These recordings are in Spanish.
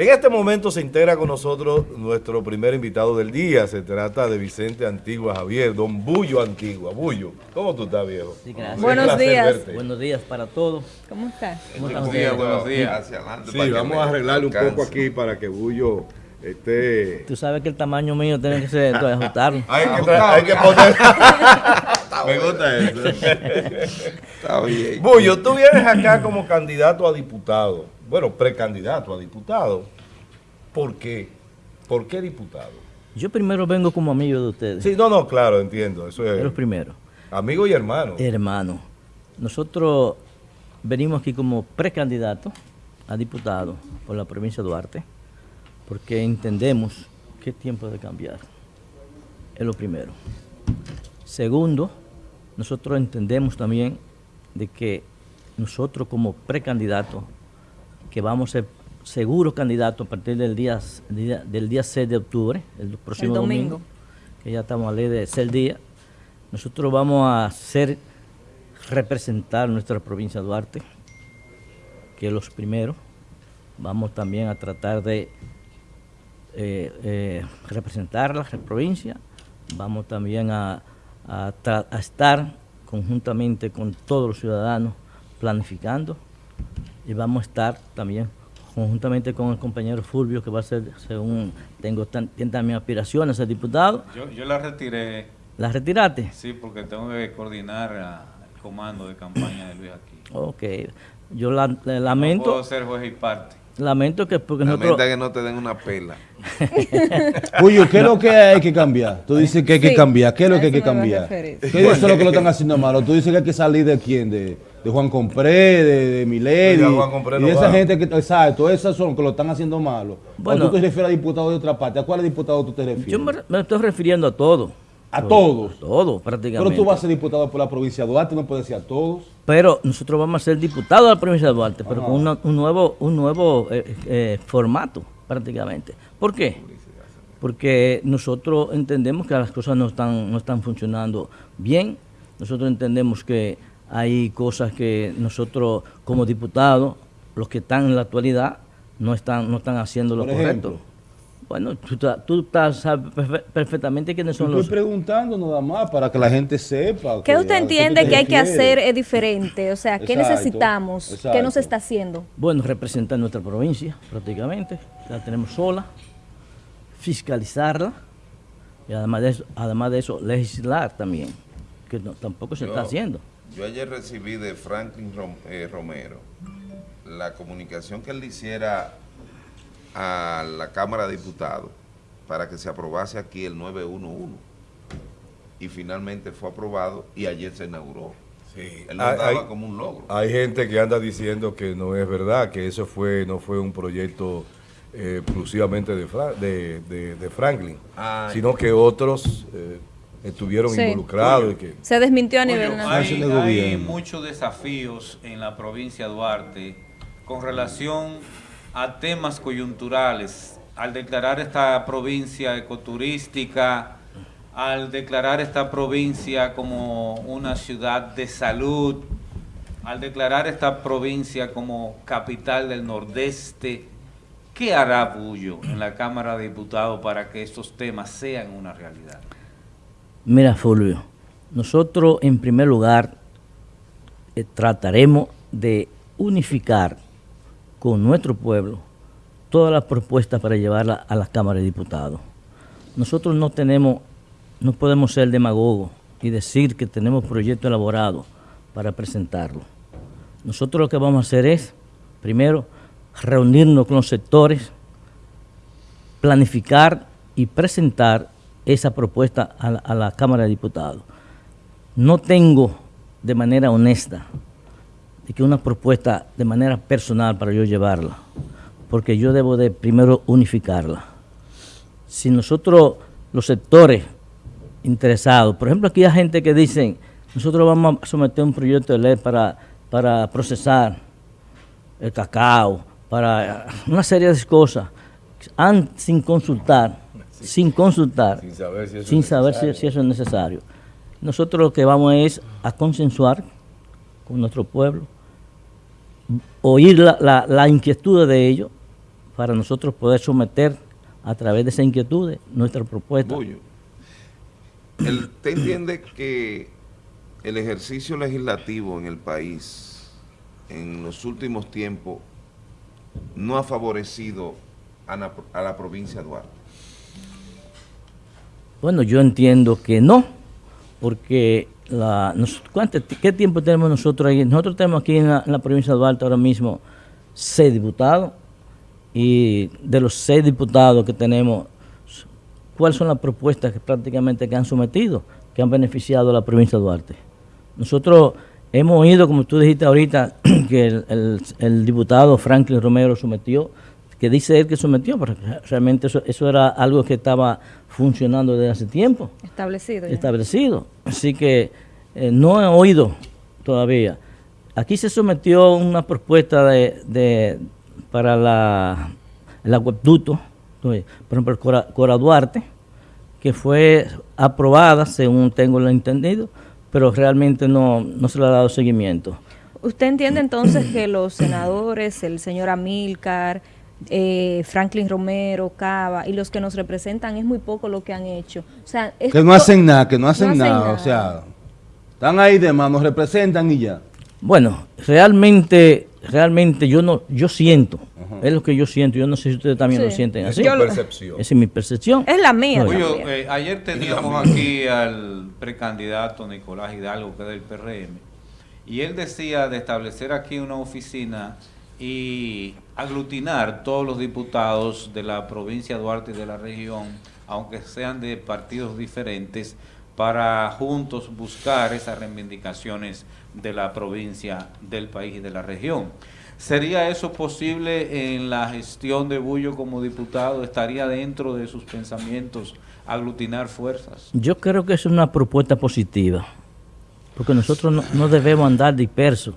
En este momento se integra con nosotros nuestro primer invitado del día. Se trata de Vicente Antigua Javier, don Bullo Antigua. Bullo, ¿cómo tú estás, viejo? Sí, gracias. Buenos días. Buenos días para todos. ¿Cómo estás? ¿Cómo están Buenos días, buenos días. Hacia adelante. Sí, para vamos a arreglarle un poco aquí para que Bullo esté... Tú sabes que el tamaño mío tiene que ser ajustarlo. Hay que, hay que poner... Me gusta eso. Está bien. Bullo, tú vienes acá como candidato a diputado. Bueno, precandidato a diputado. ¿Por qué? ¿Por qué diputado? Yo primero vengo como amigo de ustedes. Sí, no, no, claro, entiendo. Eso Es es lo primero. amigo y hermano. Hermano, nosotros venimos aquí como precandidato a diputado por la provincia de Duarte porque entendemos que es tiempo de cambiar. Es lo primero. Segundo, nosotros entendemos también de que nosotros como precandidato, que vamos a ser seguros candidatos a partir del día, del día 6 de octubre, el próximo domingo. domingo, que ya estamos a ley de ser día, nosotros vamos a hacer representar nuestra provincia de Duarte, que es los primeros. Vamos también a tratar de eh, eh, representar la provincia. Vamos también a, a tra- a estar conjuntamente con todos los ciudadanos planificando y vamos a estar también conjuntamente con el compañero Fulvio, que va a ser, según tengo tan, tiene también aspiraciones a ser diputado. Yo, yo la retiré, ¿La retiraste? sí, porque tengo que coordinar ah, el comando de campaña de Luis aquí. Ok. Yo la- No lamento, puedo ser juez y parte. Lamento que porque nosotros... Lamenta que no te den una pela. Oye, ¿qué es lo que hay que cambiar? Tú dices que hay que Sí, cambiar. ¿Qué es lo que hay que cambiar? ¿Qué es eso lo que lo están haciendo malo? Tú dices que hay que salir de quién? De, de Juan Compré, de, de Milady. Oiga, Juan Compré y no esa va. gente que, exacto, esas son que lo están haciendo malo. Bueno. o tú te refieres a diputados de otra parte. ¿A cuáles diputados tú te refieres? Yo me, me estoy refiriendo a todo. A todos. A todo, prácticamente. Pero tú vas a ser diputado por la provincia de Duarte, no puedes decir a todos. Pero nosotros vamos a ser diputados de la provincia de Duarte, pero con una- un nuevo, un nuevo eh, eh, formato, prácticamente. ¿Por qué? Porque nosotros entendemos que las cosas no están, no están funcionando bien. Nosotros entendemos que hay cosas que nosotros, como diputados, los que están en la actualidad, no están, no están haciendo lo Por correcto. ejemplo. Bueno, tú, tú estás- sabes perfe- perfectamente quiénes son Estoy los... preguntando nada más para que la gente sepa. ¿Qué que- usted entiende que hay que hacer es diferente? O sea, ¿qué Exacto, necesitamos? ¿Qué no exacto. se está haciendo? Bueno, representar nuestra provincia prácticamente, la tenemos sola, fiscalizarla y además de eso, además de eso legislar también, que no- tampoco se Yo- está haciendo. Yo ayer recibí de Franklin Rom- eh, Romero la comunicación que él le hiciera a la Cámara de Diputados para que se aprobase aquí el 911. Y finalmente fue aprobado y ayer se inauguró. Sí. Él lo Hay- daba hay- como un logro. Hay gente que anda diciendo que no es verdad, que eso fue no fue un proyecto eh, exclusivamente de, Fra- de, de- de Franklin, Ay. sino que otros eh, estuvieron Sí. involucrados. y que, Se desmintió a nivel nacional. Hay, hay muchos desafíos en la provincia de Duarte con relación a temas coyunturales. Al declarar esta provincia ecoturística, al declarar esta provincia como una ciudad de salud, al declarar esta provincia como capital del nordeste, ¿qué hará Bullo en la Cámara de Diputados para que estos temas sean una realidad? Mira, Fulvio, nosotros en primer lugar eh, trataremos de unificar con nuestro pueblo todas las propuestas para llevarlas a la Cámara de Diputados. Nosotros no tenemos, no podemos ser demagogos y decir que tenemos proyectos elaborados para presentarlo. Nosotros lo que vamos a hacer es, primero, reunirnos con los sectores, planificar y presentar esa propuesta a la, a la Cámara de Diputados. No tengo de manera honesta de que una propuesta de manera personal para yo llevarla, porque yo debo de primero unificarla. Si nosotros, los sectores interesados, por ejemplo, aquí hay gente que dicen, nosotros vamos a someter un proyecto de ley para, para procesar el cacao, para una serie de cosas, sin consultar, sin consultar, sin saber si eso sin es saber si, necesario. si eso es necesario. Nosotros lo que vamos es a consensuar con nuestro pueblo, oír la, la, la inquietud de ellos para nosotros poder someter a través de esas inquietudes nuestra propuesta. ¿Usted entiende que el ejercicio legislativo en el país en los últimos tiempos no ha favorecido a la, a la provincia de Duarte? Bueno, yo entiendo que no, porque ¿cuánto ¿qué tiempo tenemos nosotros ahí? Nosotros tenemos aquí en la, provincia de Duarte ahora mismo seis diputados y de los seis diputados que tenemos, ¿cuáles son las propuestas que prácticamente que han sometido, que han beneficiado a la provincia de Duarte? Nosotros hemos oído, como tú dijiste ahorita, que el diputado Franklin Romero sometió, que dice él que sometió, pero realmente eso, eso era algo que estaba funcionando desde hace tiempo Establecido. ya. establecido. Así que eh, no he oído todavía. Aquí se sometió una propuesta de, de- para la, el acueducto, por ejemplo, el Cora, Cora Duarte, que fue aprobada, según tengo lo entendido, pero realmente no, no se le ha dado seguimiento. ¿Usted entiende entonces que los senadores, el señor Amílcar, eh, Franklin Romero, Cava y los que nos representan es muy poco lo que han hecho? O sea, es Que no hacen nada, que no hacen, hacen nada, nada. o sea, están ahí de más, nos representan y ya. Bueno, realmente, realmente yo no, yo siento, es lo que yo siento, yo no sé si ustedes también lo sienten Es así. Yo lo- percepción. Esa es mi percepción. Es la mía. Oye, eh, ayer teníamos aquí al precandidato Nicolás Hidalgo, que es del PRM, y él decía de establecer aquí una oficina y aglutinar todos los diputados de la provincia de Duarte y de la región, aunque sean de partidos diferentes, para juntos buscar esas reivindicaciones de la provincia, del país y de la región. ¿Sería eso posible en la gestión de Bullo como diputado? ¿Estaría dentro de sus pensamientos aglutinar fuerzas? Yo creo que es una propuesta positiva, porque nosotros no, no debemos andar dispersos,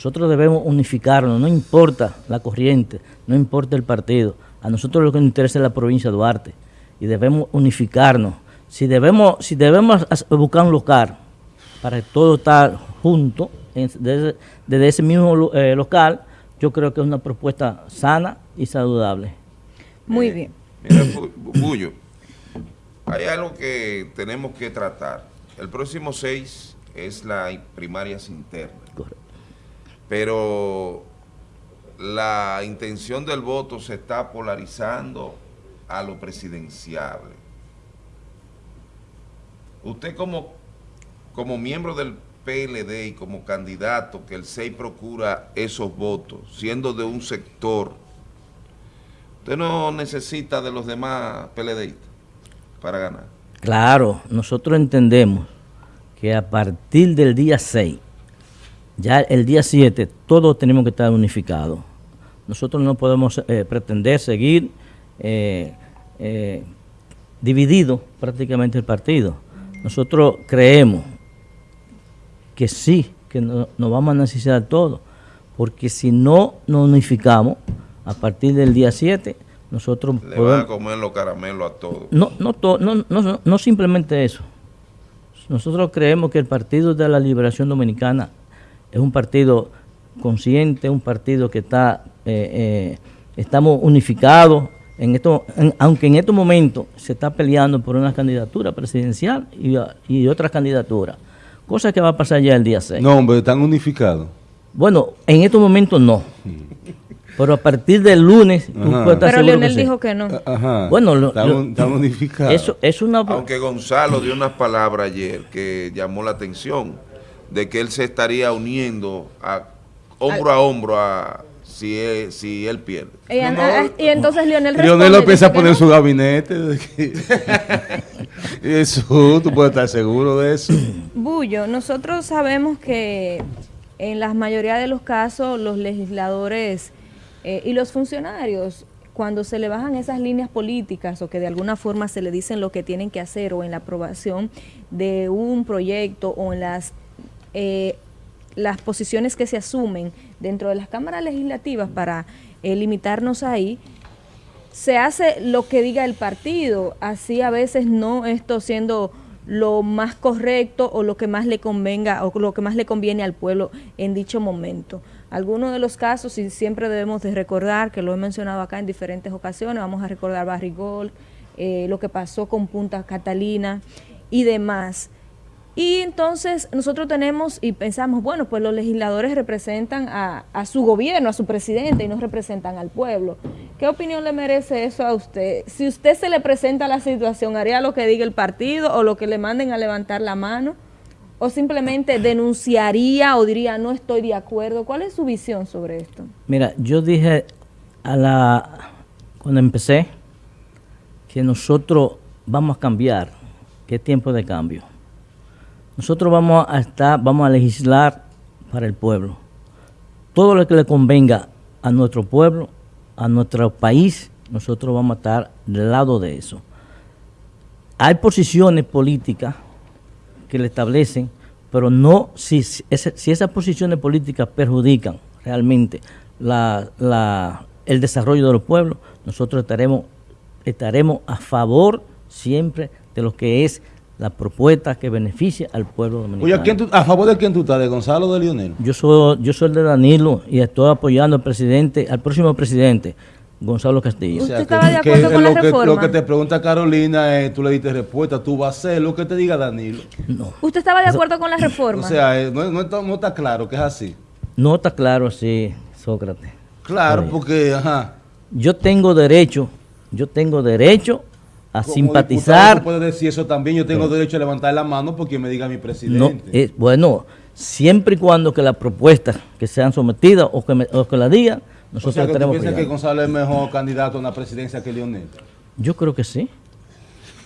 nosotros debemos unificarnos, no importa la corriente, no importa el partido, a nosotros lo que nos interesa es la provincia de Duarte y debemos unificarnos. Si debemos, si debemos as- buscar un local para que todo estar junto desde, desde ese mismo eh, local, yo creo que es una propuesta sana y saludable. Muy Eh, bien. Mira, Bu- Bullo, hay algo que tenemos que tratar. El próximo 6 es la primarias internas, Correcto. Pero la intención del voto se está polarizando a lo presidenciable. Usted como, como miembro del PLD y como candidato que el 6 procura esos votos, siendo de un sector, usted no necesita de los demás PLDistas para ganar. Claro, nosotros entendemos que a partir del día 6, ya el día 7, todos tenemos que estar unificados. Nosotros no podemos eh, pretender seguir eh, eh, dividido prácticamente el partido. Nosotros creemos que sí, que no- nos vamos a necesitar todos, porque si no nos unificamos, a partir del día 7, nosotros Le van podemos... a comer los caramelos a todos. No, no, to- no, no, no, no simplemente eso. Nosotros creemos que el Partido de la Liberación Dominicana es un partido consciente, un partido que está, eh, eh, estamos unificados, en esto, en- aunque en estos momentos se está peleando por una candidatura presidencial y, y otras candidaturas, cosa que va a pasar ya el día 6. No, hombre, están unificados. Bueno, en estos momentos no, pero a partir del lunes tú Ajá. puedes estar Pero Leonel dijo que no. Ajá. Bueno, lo- están, lo-. Eso es una... Aunque Gonzalo dio unas palabras ayer que llamó la atención, de que él se estaría uniendo a hombro a hombro a si él, si él pierde. Y, an- ah, y entonces Leonel Lionel responde, lo empieza a poner en no. su gabinete. de que- Eso, tú puedes estar seguro de eso. Bullo, nosotros sabemos que en la mayoría de los casos los legisladores eh, y los funcionarios, cuando se le bajan esas líneas políticas o que de alguna forma se le dicen lo que tienen que hacer o en la aprobación de un proyecto o en las, eh, las posiciones que se asumen dentro de las cámaras legislativas para eh, limitarnos ahí, se hace lo que diga el partido, así a veces no esto siendo lo más correcto o lo que más le convenga o lo que más le conviene al pueblo en dicho momento. Algunos de los casos, y siempre debemos de recordar, que lo he mencionado acá en diferentes ocasiones, vamos a recordar Barrigol, eh, lo que pasó con Punta Catalina y demás. Y entonces nosotros tenemos y pensamos, bueno, pues los legisladores representan a, su gobierno, a su presidente y no representan al pueblo. ¿Qué opinión le merece eso a usted? Si usted se le presenta la situación, ¿haría lo que diga el partido o lo que le manden a levantar la mano? ¿O simplemente denunciaría o diría no estoy de acuerdo? ¿Cuál es su visión sobre esto? Mira, yo dije a la cuando empecé que nosotros vamos a cambiar, que es tiempo de cambio. Nosotros vamos a estar, vamos a legislar para el pueblo. Todo lo que le convenga a nuestro pueblo, a nuestro país, nosotros vamos a estar del lado de eso. Hay posiciones políticas que le establecen, pero no si, esas posiciones políticas perjudican realmente el desarrollo de los pueblos, nosotros estaremos a favor siempre de lo que es la propuesta que beneficia al pueblo dominicano. Oye, ¿a, ¿a favor de quién tú estás? ¿De Gonzalo o de Lionel? Yo soy, yo soy el de Danilo y estoy apoyando al presidente, al próximo presidente, Gonzalo Castillo. ¿Usted O sea, estaba que- de que acuerdo con la lo que, reforma? Lo que te pregunta Carolina, eh, tú le diste respuesta, tú vas a hacer lo que te diga Danilo. No, ¿Usted estaba de acuerdo con la reforma? O sea, eh, no, no está, no está claro que es así. no está claro así, Sócrates. Claro, Oye. porque, ajá. Yo tengo derecho, yo tengo derecho a como simpatizar. puedes decir eso también. Yo tengo derecho a levantar la mano porque me diga mi No, presidente. eh, bueno, siempre y cuando que las propuestas que sean sometidas o que, me- o que la digan, o nosotros sea, que tú piensas que. Gonzalo es mejor candidato a una presidencia que Lionel. Yo creo que sí.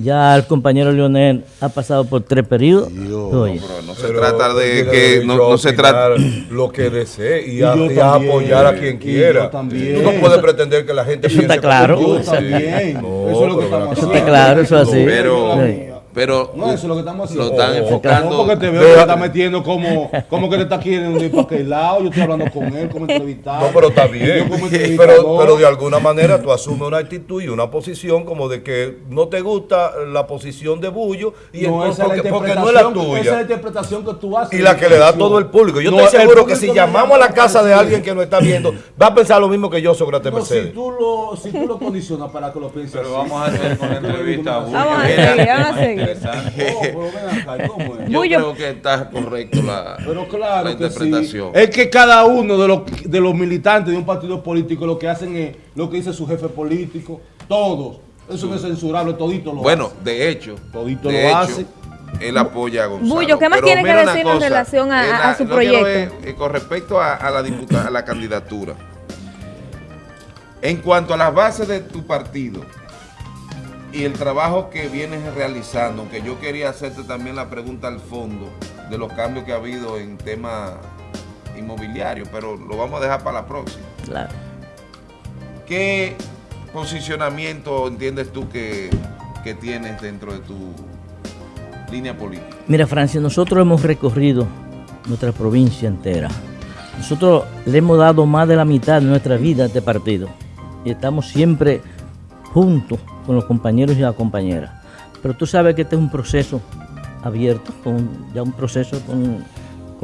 Ya el compañero Leonel ha pasado por tres periodos. Dios. Oye, Pero no se Pero trata de que no, no se trata lo que desee y, Y a, y apoyar a quien quiera. Tú no puedes pretender que la gente Eso está piense claro. como tú. Yo también. No, eso es lo que haciendo. acá. claro, eso es así. pero Sí. Pero No, eso es lo que estamos haciendo. lo están Oh, oh, enfocando No, porque te veo que te está metiendo como, como que te está queriendo ir para aquel lado. Yo estoy hablando con él como entrevistado. No, pero está Yo bien. como Pero, pero de alguna manera tú asumes una actitud y una posición como de que no te gusta la posición de Bullo y no, entonces esa porque, porque no es la interpretación- Esa es la tuya. interpretación que tú haces. Y la que le da todo el público. Yo No, estoy seguro que si no llamamos a la casa de al alguien que nos está viendo, va a pensar lo mismo que yo, Sócrates No, si Mercedes. tú lo, si tú lo condicionas para que lo pienses Pero así. vamos a hacer con la entrevista a Bullo. Vamos a Mira, seguir, vamos a más seguir. Interesante. Oh, yo creo que está correcto la, Pero claro la que sí. interpretación. Es que cada uno de los, de los militantes de un partido político lo que hacen es lo que dice su jefe político. Todos. Eso no es censurable, todito lo Bueno, de hecho, Todito de lo hecho, hace. él apoya a Gonzalo. Bullo, ¿qué más tiene que decir en relación a- su proyecto? eh, con respecto a, a la diputa- a la candidatura. En cuanto a las bases de tu partido y el trabajo que vienes realizando, aunque yo quería hacerte también la pregunta al fondo de los cambios que ha habido en tema inmobiliario, pero lo vamos a dejar para la próxima. claro. ¿Qué posicionamiento entiendes tú que, que tienes dentro de tu línea política? Mira, Francia, nosotros hemos recorrido nuestra provincia entera. Nosotros le hemos dado más de la mitad de nuestra vida a este partido. Y estamos siempre juntos con los compañeros y las compañeras. Pero tú sabes que este es un proceso abierto, ya un proceso con,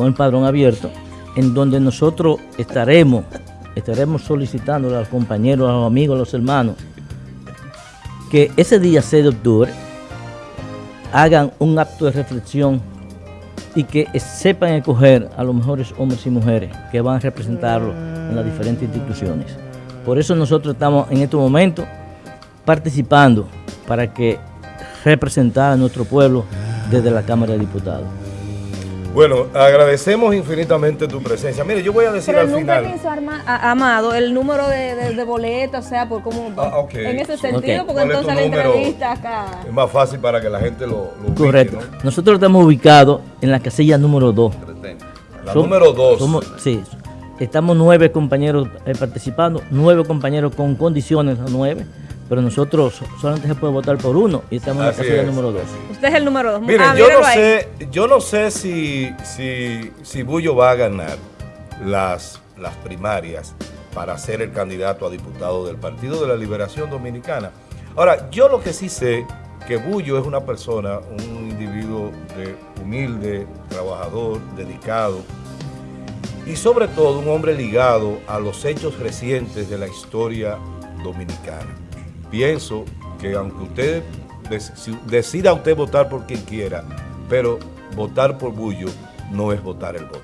el padrón abierto, en donde nosotros estaremos, estaremos solicitando a los compañeros, a los amigos, a los hermanos, que ese día 6 de octubre hagan un acto de reflexión y que sepan escoger a los mejores hombres y mujeres que van a representarlo en las diferentes instituciones. Por eso nosotros estamos en este momento participando para que representar a nuestro pueblo desde la Cámara de Diputados. Bueno, agradecemos infinitamente tu presencia. Mire, yo voy a decir Pero al nunca final. hizo Arma- a- Amado el número de, de, de boleta, o sea, por cómo Ah, ok. en ese sentido, porque ¿Cuál es entonces la entrevista acá. Es más fácil para que la gente lo, lo ubique, Correcto. ¿no? Nosotros estamos ubicados en la casilla número 2. La número dos. Somos, sí, estamos nueve compañeros eh, participando, nueve compañeros con condiciones, a nueve, pero nosotros solamente se puede votar por uno y estamos en la casilla es, número dos. Usted es el número dos. Miren, Ah, yo no ahí. sé, yo no sé si, si, si Bullo va a ganar las, las primarias para ser el candidato a diputado del Partido de la Liberación Dominicana. Ahora, yo lo que sí sé que Bullo es una persona, un individuo de humilde, trabajador, dedicado, y sobre todo un hombre ligado a los hechos recientes de la historia dominicana. Pienso que aunque usted decida usted votar por quien quiera, pero votar por Bullo no es votar el voto.